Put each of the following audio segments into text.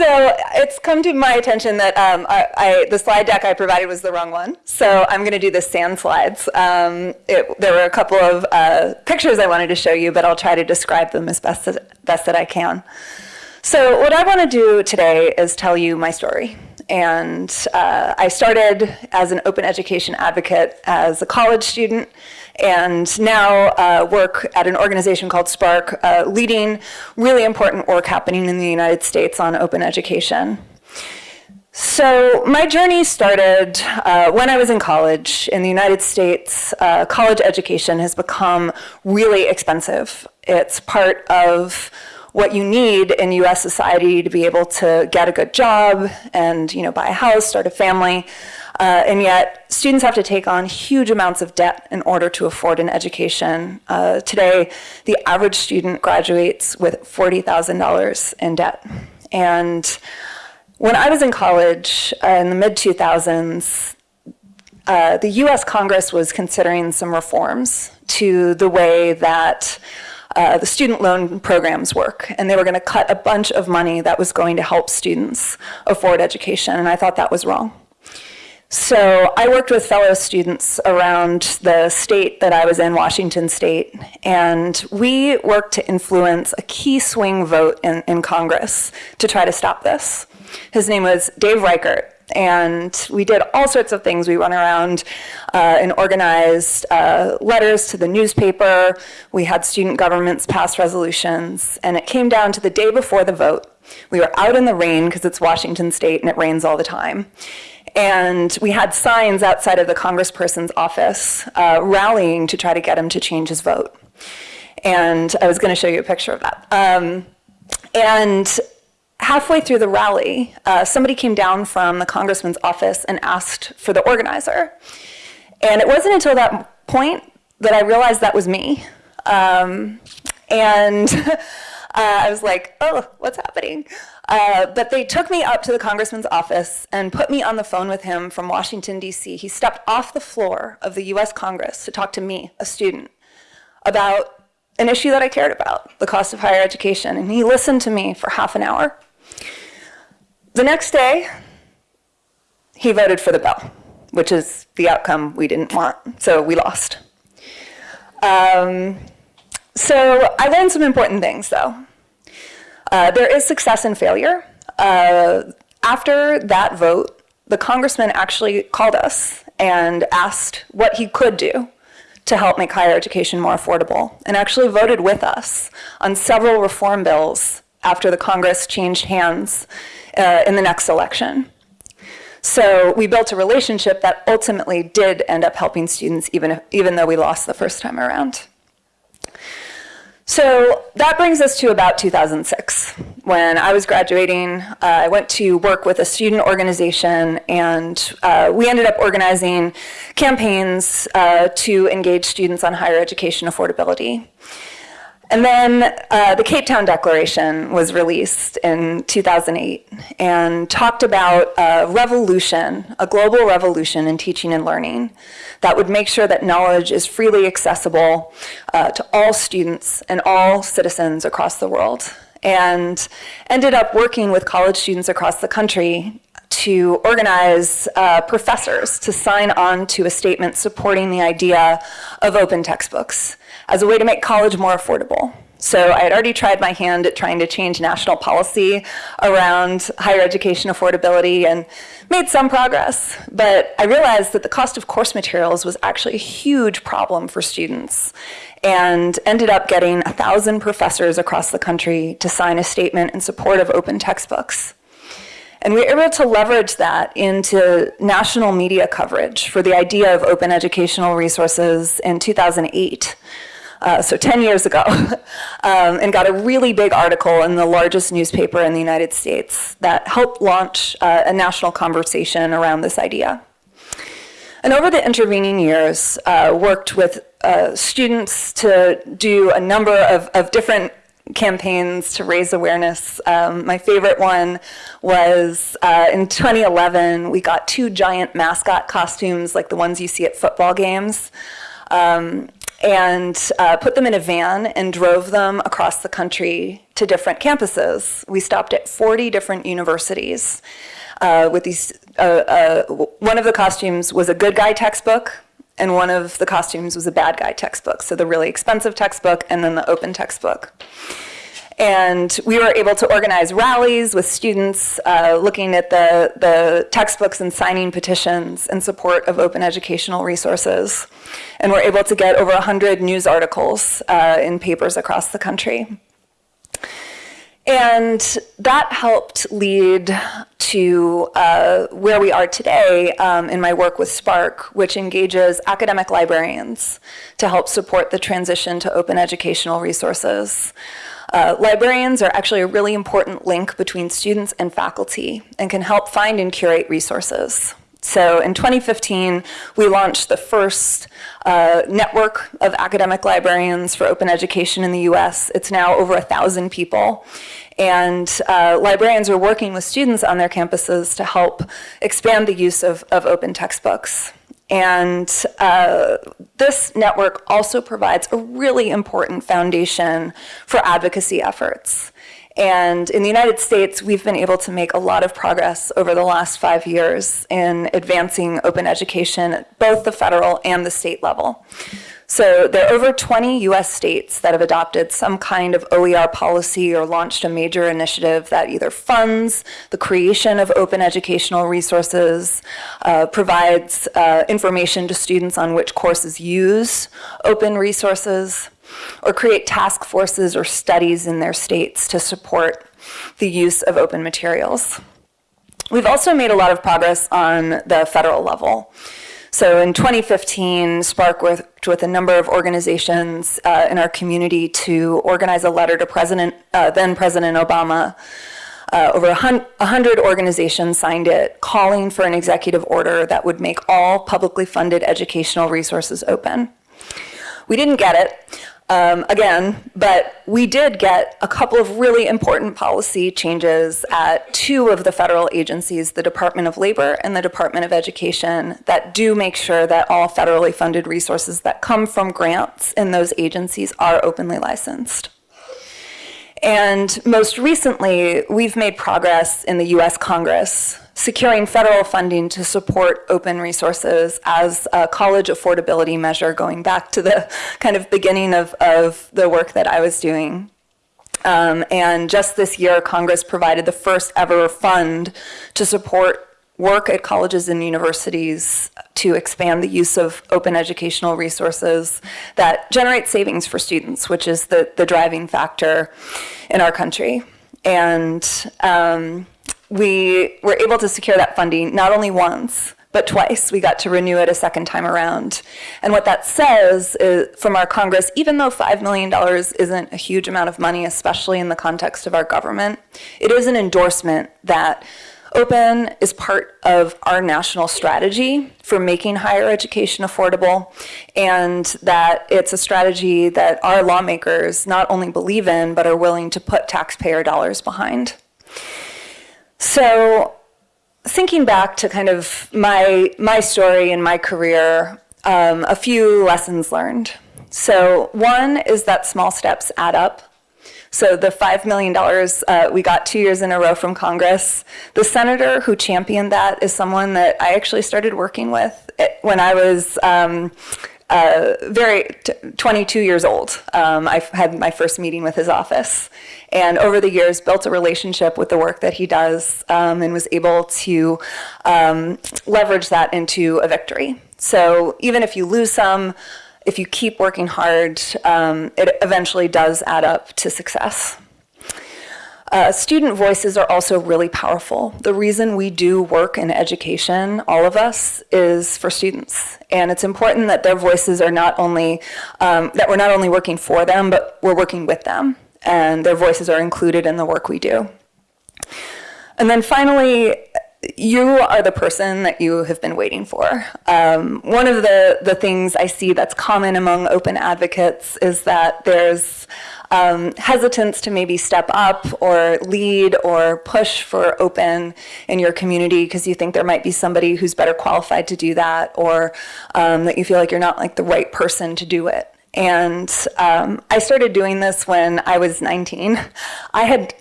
so it's come to my attention that um, I, I, the slide deck I provided was the wrong one. So I'm going to do the sand slides. Um, it, there were a couple of uh, pictures I wanted to show you, but I'll try to describe them as best, as, best that I can. So what I want to do today is tell you my story. And uh, I started as an open education advocate as a college student and now uh, work at an organization called SPARC, uh, leading really important work happening in the United States on open education. So my journey started uh, when I was in college. In the United States, uh, college education has become really expensive. It's part of what you need in US society to be able to get a good job and you know, buy a house, start a family. Uh, and yet, students have to take on huge amounts of debt in order to afford an education. Uh, today, the average student graduates with $40,000 in debt. And when I was in college uh, in the mid 2000s, uh, the US Congress was considering some reforms to the way that uh, the student loan programs work. And they were going to cut a bunch of money that was going to help students afford education. And I thought that was wrong. So I worked with fellow students around the state that I was in, Washington State, and we worked to influence a key swing vote in, in Congress to try to stop this. His name was Dave Reichert, and we did all sorts of things. We went around uh, and organized uh, letters to the newspaper. We had student governments pass resolutions, and it came down to the day before the vote. We were out in the rain because it's Washington State and it rains all the time. And we had signs outside of the congressperson's office uh, rallying to try to get him to change his vote. And I was going to show you a picture of that. Um, and halfway through the rally, uh, somebody came down from the congressman's office and asked for the organizer. And it wasn't until that point that I realized that was me. Um, and uh, I was like, oh, what's happening? Uh, but they took me up to the congressman's office and put me on the phone with him from Washington, D.C. He stepped off the floor of the U.S. Congress to talk to me, a student, about an issue that I cared about, the cost of higher education. And he listened to me for half an hour. The next day, he voted for the bill, which is the outcome we didn't want, so we lost. Um, so I learned some important things, though. Uh, there is success and failure. Uh, after that vote, the congressman actually called us and asked what he could do to help make higher education more affordable, and actually voted with us on several reform bills after the Congress changed hands uh, in the next election. So we built a relationship that ultimately did end up helping students even, if, even though we lost the first time around. So that brings us to about 2006. When I was graduating, uh, I went to work with a student organization and uh, we ended up organizing campaigns uh, to engage students on higher education affordability. And then uh, the Cape Town Declaration was released in 2008 and talked about a revolution, a global revolution in teaching and learning that would make sure that knowledge is freely accessible uh, to all students and all citizens across the world. And ended up working with college students across the country to organize uh, professors to sign on to a statement supporting the idea of open textbooks as a way to make college more affordable. So I had already tried my hand at trying to change national policy around higher education affordability and made some progress. But I realized that the cost of course materials was actually a huge problem for students and ended up getting a thousand professors across the country to sign a statement in support of open textbooks. And we were able to leverage that into national media coverage for the idea of open educational resources in 2008 uh, so 10 years ago, um, and got a really big article in the largest newspaper in the United States that helped launch uh, a national conversation around this idea. And over the intervening years, uh, worked with uh, students to do a number of, of different campaigns to raise awareness. Um, my favorite one was uh, in 2011, we got two giant mascot costumes like the ones you see at football games. Um, and uh, put them in a van and drove them across the country to different campuses. We stopped at 40 different universities uh, with these, uh, uh, one of the costumes was a good guy textbook, and one of the costumes was a bad guy textbook. So the really expensive textbook and then the open textbook. And we were able to organize rallies with students uh, looking at the, the textbooks and signing petitions in support of open educational resources. And we're able to get over 100 news articles uh, in papers across the country. And that helped lead to uh, where we are today um, in my work with SPARC, which engages academic librarians to help support the transition to open educational resources. Uh, librarians are actually a really important link between students and faculty and can help find and curate resources. So in 2015, we launched the first uh, network of academic librarians for open education in the US. It's now over a thousand people. And uh, librarians are working with students on their campuses to help expand the use of, of open textbooks. And uh, this network also provides a really important foundation for advocacy efforts. And in the United States, we've been able to make a lot of progress over the last five years in advancing open education at both the federal and the state level. So there are over 20 US states that have adopted some kind of OER policy or launched a major initiative that either funds the creation of open educational resources, uh, provides uh, information to students on which courses use open resources, or create task forces or studies in their states to support the use of open materials. We've also made a lot of progress on the federal level. So in 2015, SPARC worked with a number of organizations uh, in our community to organize a letter to President, uh, then President Obama. Uh, over 100 organizations signed it, calling for an executive order that would make all publicly funded educational resources open. We didn't get it, um, again, but we did get a couple of really important policy changes at two of the federal agencies, the Department of Labor and the Department of Education, that do make sure that all federally funded resources that come from grants in those agencies are openly licensed. And most recently, we've made progress in the US Congress securing federal funding to support open resources as a college affordability measure going back to the kind of beginning of, of the work that I was doing. Um, and just this year, Congress provided the first ever fund to support work at colleges and universities to expand the use of open educational resources that generate savings for students, which is the, the driving factor in our country. And um, we were able to secure that funding not only once, but twice. We got to renew it a second time around. And what that says is, from our Congress, even though $5 million isn't a huge amount of money, especially in the context of our government, it is an endorsement that Open is part of our national strategy for making higher education affordable, and that it's a strategy that our lawmakers not only believe in, but are willing to put taxpayer dollars behind. So thinking back to kind of my, my story and my career, um, a few lessons learned. So one is that small steps add up. So the $5 million uh, we got two years in a row from Congress, the senator who championed that is someone that I actually started working with when I was um, uh, very 22 years old. Um, I had my first meeting with his office, and over the years built a relationship with the work that he does, um, and was able to um, leverage that into a victory. So even if you lose some, if you keep working hard, um, it eventually does add up to success. Uh, student voices are also really powerful. The reason we do work in education, all of us, is for students. And it's important that their voices are not only, um, that we're not only working for them, but we're working with them. And their voices are included in the work we do. And then finally, you are the person that you have been waiting for. Um, one of the, the things I see that's common among open advocates is that there's um, hesitance to maybe step up or lead or push for open in your community because you think there might be somebody who's better qualified to do that or um, that you feel like you're not like the right person to do it. And um, I started doing this when I was 19. I had,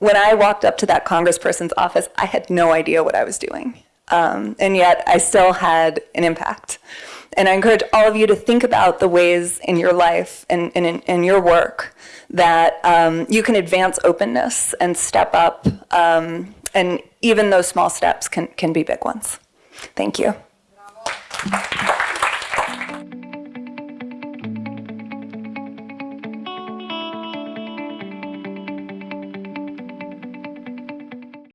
when I walked up to that congressperson's office, I had no idea what I was doing. Um, and yet I still had an impact. And I encourage all of you to think about the ways in your life and, and in, your work that um, you can advance openness and step up. Um, and even those small steps can, can be big ones. Thank you.